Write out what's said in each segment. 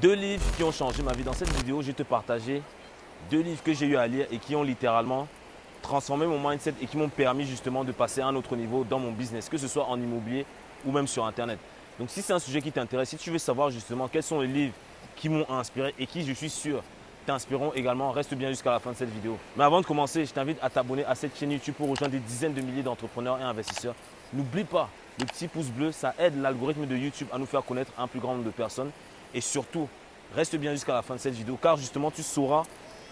Deux livres qui ont changé ma vie. Dans cette vidéo, je vais te partager deux livres que j'ai eu à lire et qui ont littéralement transformé mon mindset et qui m'ont permis justement de passer à un autre niveau dans mon business, que ce soit en immobilier ou même sur Internet. Donc si c'est un sujet qui t'intéresse, si tu veux savoir justement quels sont les livres qui m'ont inspiré et qui, je suis sûr, t'inspireront également, reste bien jusqu'à la fin de cette vidéo. Mais avant de commencer, je t'invite à t'abonner à cette chaîne YouTube pour rejoindre des dizaines de milliers d'entrepreneurs et investisseurs. N'oublie pas, le petit pouce bleu, ça aide l'algorithme de YouTube à nous faire connaître un plus grand nombre de personnes. Et surtout, reste bien jusqu'à la fin de cette vidéo car justement, tu sauras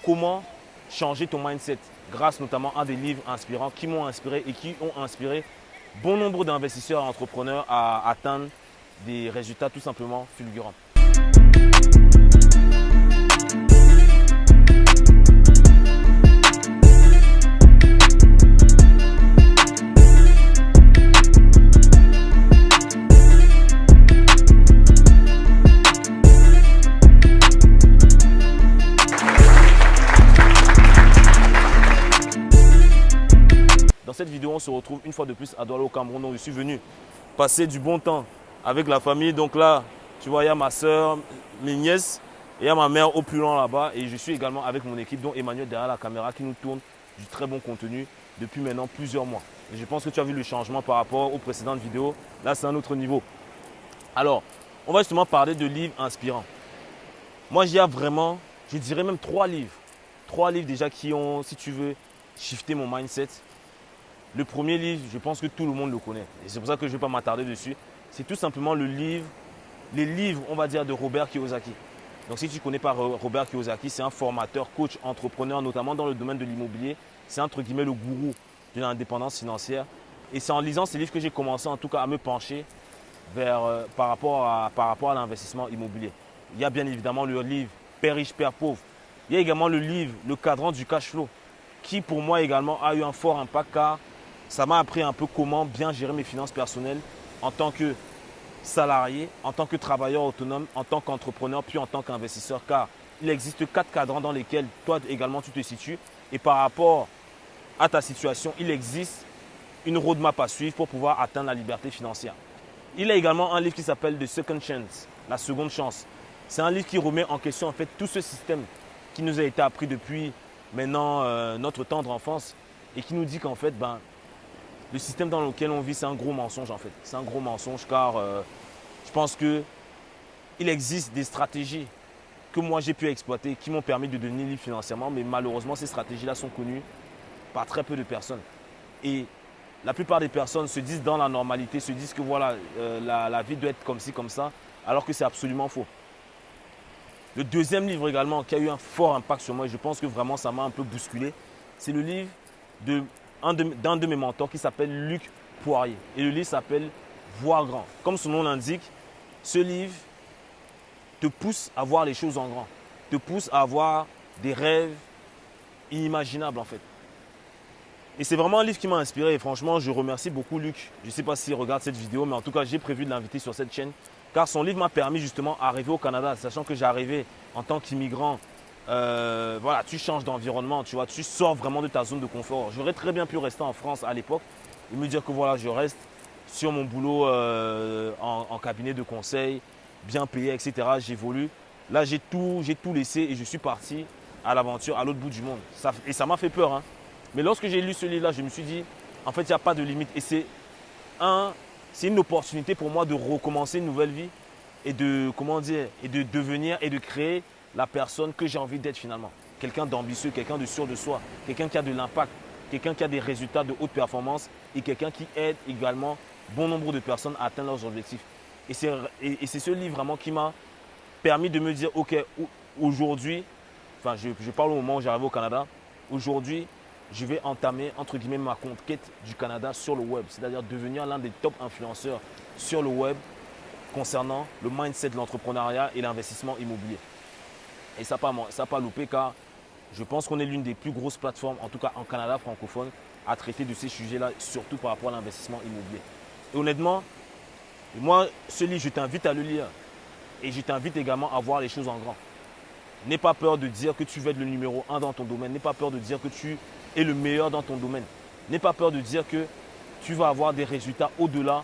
comment changer ton mindset grâce notamment à des livres inspirants qui m'ont inspiré et qui ont inspiré bon nombre d'investisseurs et entrepreneurs à atteindre des résultats tout simplement fulgurants. Cette vidéo, on se retrouve une fois de plus à Douala au Cameroun. Donc, je suis venu passer du bon temps avec la famille. Donc là, tu vois, il y a ma soeur, mes nièces et il y a ma mère au plus loin là-bas. Et je suis également avec mon équipe, dont Emmanuel derrière la caméra qui nous tourne du très bon contenu depuis maintenant plusieurs mois. Je pense que tu as vu le changement par rapport aux précédentes vidéos. Là, c'est un autre niveau. Alors, on va justement parler de livres inspirants. Moi, j'y a vraiment, je dirais même trois livres. Trois livres déjà qui ont, si tu veux, shifté mon mindset. Le premier livre, je pense que tout le monde le connaît. Et c'est pour ça que je ne vais pas m'attarder dessus. C'est tout simplement le livre, les livres, on va dire, de Robert Kiyosaki. Donc si tu ne connais pas Robert Kiyosaki, c'est un formateur, coach, entrepreneur, notamment dans le domaine de l'immobilier. C'est entre guillemets le gourou de l'indépendance financière. Et c'est en lisant ces livres que j'ai commencé en tout cas à me pencher vers, euh, par rapport à, par rapport à l'investissement immobilier. Il y a bien évidemment le livre Père riche, Père pauvre. Il y a également le livre Le cadran du cash flow qui pour moi également a eu un fort impact car ça m'a appris un peu comment bien gérer mes finances personnelles en tant que salarié, en tant que travailleur autonome, en tant qu'entrepreneur, puis en tant qu'investisseur. Car il existe quatre cadrans dans lesquels toi également tu te situes. Et par rapport à ta situation, il existe une roadmap à suivre pour pouvoir atteindre la liberté financière. Il y a également un livre qui s'appelle The Second Chance, la seconde chance. C'est un livre qui remet en question en fait tout ce système qui nous a été appris depuis maintenant euh, notre tendre enfance et qui nous dit qu'en fait, ben, le système dans lequel on vit, c'est un gros mensonge en fait. C'est un gros mensonge car euh, je pense qu'il existe des stratégies que moi j'ai pu exploiter qui m'ont permis de devenir libre financièrement, mais malheureusement ces stratégies-là sont connues par très peu de personnes. Et la plupart des personnes se disent dans la normalité, se disent que voilà, euh, la vie doit être comme ci, comme ça, alors que c'est absolument faux. Le deuxième livre également qui a eu un fort impact sur moi, et je pense que vraiment ça m'a un peu bousculé, c'est le livre de d'un de, mes mentors qui s'appelle Luc Poirier. Et le livre s'appelle Voir grand. Comme son nom l'indique, ce livre te pousse à voir les choses en grand, te pousse à avoir des rêves inimaginables en fait. Et c'est vraiment un livre qui m'a inspiré et franchement, je remercie beaucoup Luc. Je ne sais pas s'il regarde cette vidéo, mais en tout cas, j'ai prévu de l'inviter sur cette chaîne car son livre m'a permis justement d'arriver au Canada, sachant que j'arrivais en tant qu'immigrant euh, voilà, tu changes d'environnement, tu vois, tu sors vraiment de ta zone de confort. J'aurais très bien pu rester en France à l'époque et me dire que voilà, je reste sur mon boulot euh, en, cabinet de conseil, bien payé, etc. J'évolue. Là, j'ai tout, tout laissé et je suis parti à l'aventure à l'autre bout du monde. et ça m'a fait peur. Hein. Mais lorsque j'ai lu ce livre-là, je me suis dit, en fait, il n'y a pas de limite. Et c'est un, c'est une opportunité pour moi de recommencer une nouvelle vie et de, comment dire, et de devenir et de créer la personne que j'ai envie d'être finalement. Quelqu'un d'ambitieux, quelqu'un de sûr de soi, quelqu'un qui a de l'impact, quelqu'un qui a des résultats de haute performance et quelqu'un qui aide également bon nombre de personnes à atteindre leurs objectifs. Et c'est ce livre vraiment qui m'a permis de me dire, ok, aujourd'hui, enfin je, je parle au moment où j'arrive au Canada, aujourd'hui, je vais entamer entre guillemets ma conquête du Canada sur le web, c'est-à-dire devenir l'un des top influenceurs sur le web concernant le mindset de l'entrepreneuriat et l'investissement immobilier. Et ça n'a pas, pas loupé car je pense qu'on est l'une des plus grosses plateformes, en tout cas en Canada francophone, à traiter de ces sujets-là, surtout par rapport à l'investissement immobilier. Et honnêtement, moi, ce livre, je t'invite à le lire. Et je t'invite également à voir les choses en grand. N'aie pas peur de dire que tu veux être le numéro un dans ton domaine. N'aie pas peur de dire que tu es le meilleur dans ton domaine. N'aie pas peur de dire que tu vas avoir des résultats au-delà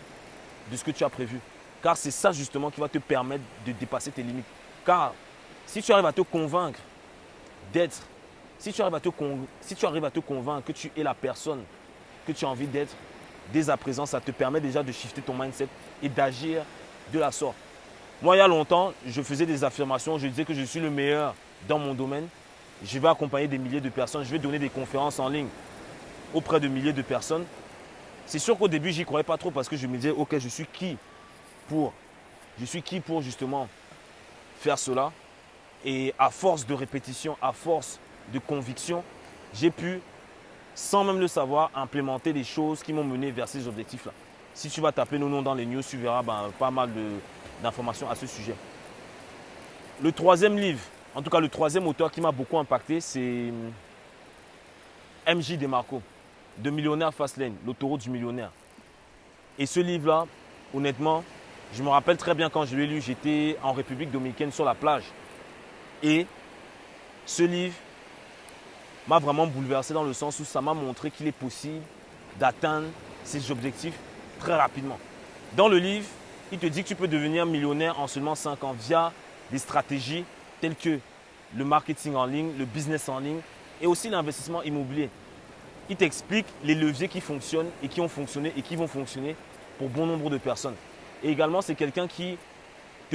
de ce que tu as prévu. Car c'est ça justement qui va te permettre de dépasser tes limites. Car si tu arrives à te convaincre d'être, si, tu arrives à te si tu arrives à te convaincre que tu es la personne que tu as envie d'être, dès à présent, ça te permet déjà de shifter ton mindset et d'agir de la sorte. Moi, il y a longtemps, je faisais des affirmations, je disais que je suis le meilleur dans mon domaine. Je vais accompagner des milliers de personnes, je vais donner des conférences en ligne auprès de milliers de personnes. C'est sûr qu'au début, j'y croyais pas trop parce que je me disais, ok, je suis qui pour, je suis qui pour justement faire cela? Et à force de répétition, à force de conviction, j'ai pu, sans même le savoir, implémenter des choses qui m'ont mené vers ces objectifs-là. Si tu vas taper nos noms dans les news, tu verras ben, pas mal d'informations à ce sujet. Le troisième livre, en tout cas le troisième auteur qui m'a beaucoup impacté, c'est MJ Demarco de Millionnaire Fastlane, l'autoroute du millionnaire. Et ce livre-là, honnêtement, je me rappelle très bien quand je l'ai lu, j'étais en République dominicaine sur la plage. Et ce livre m'a vraiment bouleversé dans le sens où ça m'a montré qu'il est possible d'atteindre ses objectifs très rapidement. Dans le livre, il te dit que tu peux devenir millionnaire en seulement 5 ans via des stratégies telles que le marketing en ligne, le business en ligne et aussi l'investissement immobilier il t'explique les leviers qui fonctionnent et qui ont fonctionné et qui vont fonctionner pour bon nombre de personnes. Et également, c'est quelqu'un qui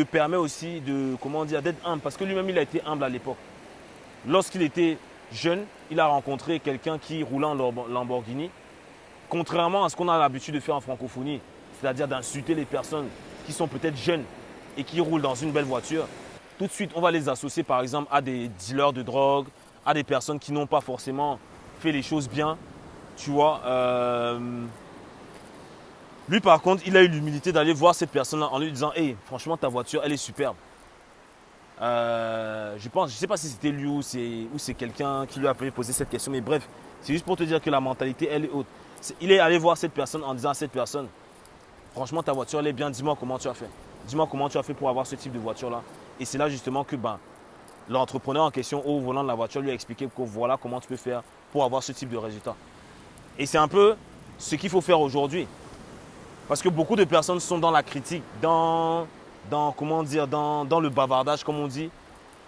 permet aussi de, comment dire, d'être humble, parce que lui-même, il a été humble à l'époque. Lorsqu'il était jeune, il a rencontré quelqu'un qui roulait en Lamborghini. Contrairement à ce qu'on a l'habitude de faire en francophonie, c'est-à-dire d'insulter les personnes qui sont peut-être jeunes et qui roulent dans une belle voiture, tout de suite, on va les associer par exemple à des dealers de drogue, à des personnes qui n'ont pas forcément fait les choses bien. Tu vois. Euh, lui, par contre, il a eu l'humilité d'aller voir cette personne-là en lui disant Hey, franchement, ta voiture, elle est superbe. Euh, je pense, je ne sais pas si c'était lui ou c'est quelqu'un qui lui a posé cette question, mais bref, c'est juste pour te dire que la mentalité, elle est haute. il est allé voir cette personne en disant à cette personne Franchement, ta voiture, elle est bien, dis-moi comment tu as fait. Dis-moi comment tu as fait pour avoir ce type de voiture-là. Et c'est là justement que ben, l'entrepreneur en question au volant de la voiture lui a expliqué que voilà comment tu peux faire pour avoir ce type de résultat. Et c'est un peu ce qu'il faut faire aujourd'hui. Parce que beaucoup de personnes sont dans la critique, dans, dans comment dire, dans, dans le bavardage, comme on dit,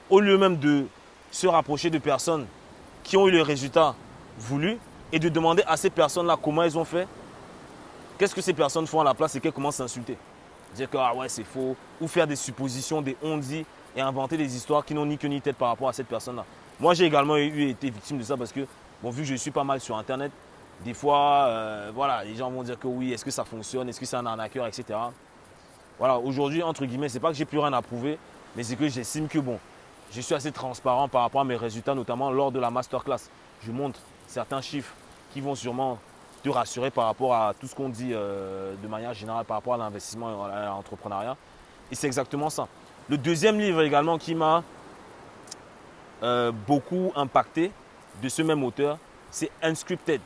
au lieu même de se rapprocher de personnes qui ont eu le résultat voulu et de demander à ces personnes-là comment elles ont fait, qu'est-ce que ces personnes font à la place et qu'elles commencent à insulter? Dire que ah ouais, c'est faux, ou faire des suppositions, des on-dit et inventer des histoires qui n'ont ni queue ni tête par rapport à cette personne-là. Moi, j'ai également eu, été victime de ça parce que Bon, vu que je suis pas mal sur Internet, des fois, euh, voilà, les gens vont dire que oui, est-ce que ça fonctionne, est-ce que c'est un arnaqueur, etc. Voilà, aujourd'hui, entre guillemets, c'est pas que j'ai plus rien à prouver, mais c'est que j'estime que bon, je suis assez transparent par rapport à mes résultats, notamment lors de la masterclass. Je montre certains chiffres qui vont sûrement te rassurer par rapport à tout ce qu'on dit euh, de manière générale par rapport à l'investissement et à l'entrepreneuriat. Et c'est exactement ça. Le deuxième livre également qui m'a euh, beaucoup impacté, de ce même auteur, c'est Unscripted.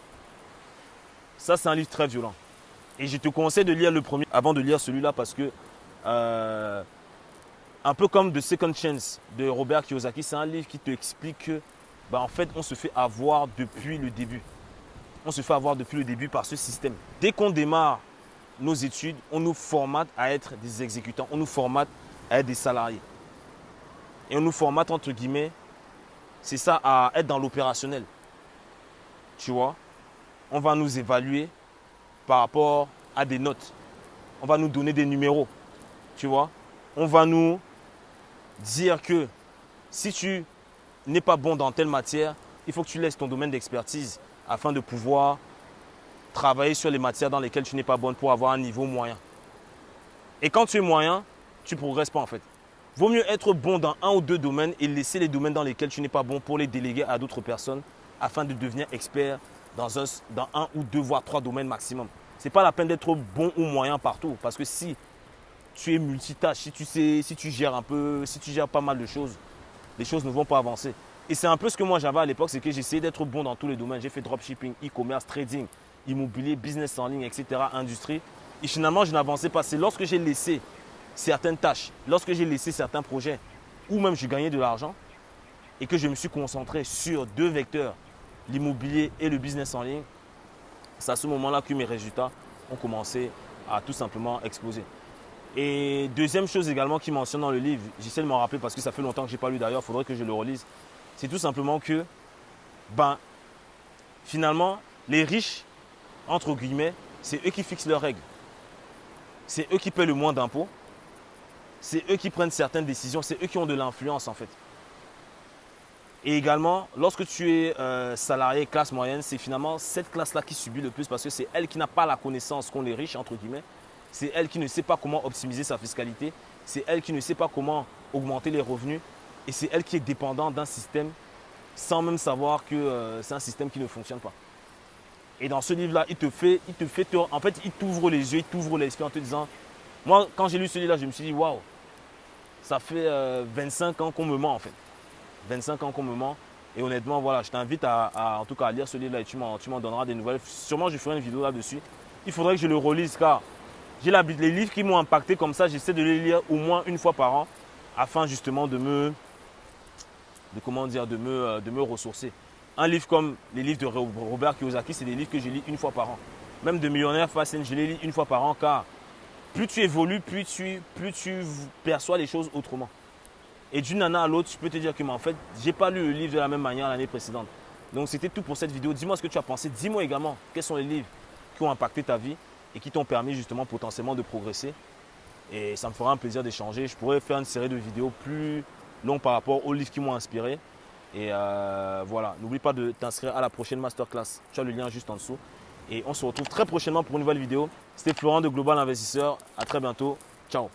Ça, c'est un livre très violent. Et je te conseille de lire le premier avant de lire celui-là parce que, euh, un peu comme The Second Chance de Robert Kiyosaki, c'est un livre qui te explique que, bah, en fait, on se fait avoir depuis le début. On se fait avoir depuis le début par ce système. Dès qu'on démarre nos études, on nous formate à être des exécutants, on nous formate à être des salariés. Et on nous formate, entre guillemets, c'est ça à être dans l'opérationnel. Tu vois? On va nous évaluer par rapport à des notes. On va nous donner des numéros. Tu vois On va nous dire que si tu n'es pas bon dans telle matière, il faut que tu laisses ton domaine d'expertise afin de pouvoir travailler sur les matières dans lesquelles tu n'es pas bonne pour avoir un niveau moyen. Et quand tu es moyen, tu ne progresses pas en fait. Vaut mieux être bon dans un ou deux domaines et laisser les domaines dans lesquels tu n'es pas bon pour les déléguer à d'autres personnes afin de devenir expert dans un, dans un ou deux, voire trois domaines maximum. Ce n'est pas la peine d'être bon ou moyen partout parce que si tu es multitâche, si tu, sais, si tu gères un peu, si tu gères pas mal de choses, les choses ne vont pas avancer. Et c'est un peu ce que moi j'avais à l'époque, c'est que j'essayais d'être bon dans tous les domaines. J'ai fait dropshipping, e-commerce, trading, immobilier, business en ligne, etc., industrie. Et finalement, je n'avançais pas. C'est lorsque j'ai laissé certaines tâches, lorsque j'ai laissé certains projets, ou même j'ai gagné de l'argent, et que je me suis concentré sur deux vecteurs, l'immobilier et le business en ligne, c'est à ce moment-là que mes résultats ont commencé à tout simplement exploser. Et deuxième chose également qui mentionne dans le livre, j'essaie de m'en rappeler parce que ça fait longtemps que je n'ai pas lu d'ailleurs, il faudrait que je le relise. C'est tout simplement que, ben, finalement, les riches, entre guillemets, c'est eux qui fixent leurs règles. C'est eux qui paient le moins d'impôts. C'est eux qui prennent certaines décisions. C'est eux qui ont de l'influence en fait. Et également, lorsque tu es euh, salarié classe moyenne, c'est finalement cette classe-là qui subit le plus parce que c'est elle qui n'a pas la connaissance qu'ont les riches, entre guillemets. C'est elle qui ne sait pas comment optimiser sa fiscalité. C'est elle qui ne sait pas comment augmenter les revenus. Et c'est elle qui est dépendante d'un système sans même savoir que euh, c'est un système qui ne fonctionne pas. Et dans ce livre-là, il te fait, il te fait, en fait, il t'ouvre les yeux, il t'ouvre l'esprit en te disant, moi, quand j'ai lu ce livre-là, je me suis dit, waouh, ça fait 25 euh, ans qu'on me ment en fait. 25 ans qu'on me ment. Et honnêtement, voilà, je t'invite à, en tout cas à lire ce livre-là et tu m'en donneras des nouvelles. Sûrement, je ferai une vidéo là-dessus. Il faudrait que je le relise car j'ai les livres qui m'ont impacté comme ça, j'essaie de les lire au moins une fois par an afin justement de me, de comment dire, de me, euh, de me ressourcer. Un livre comme les livres de Robert Kiyosaki, c'est des livres que je lis une fois par an. Même de Millionnaire Facile, je les lis une fois par an car plus tu évolues, plus tu, plus tu perçois les choses autrement. Et d'une année à l'autre, je peux te dire que, en fait, je n'ai pas lu le livre de la même manière l'année précédente. Donc, c'était tout pour cette vidéo. Dis-moi ce que tu as pensé. Dis-moi également quels sont les livres qui ont impacté ta vie et qui t'ont permis justement potentiellement de progresser. Et ça me fera un plaisir d'échanger. Je pourrais faire une série de vidéos plus longues par rapport aux livres qui m'ont inspiré. Et euh, voilà, n'oublie pas de t'inscrire à la prochaine masterclass. Tu as le lien juste en dessous. Et on se retrouve très prochainement pour une nouvelle vidéo. C'était Florent de Global Investisseur. À très bientôt. Ciao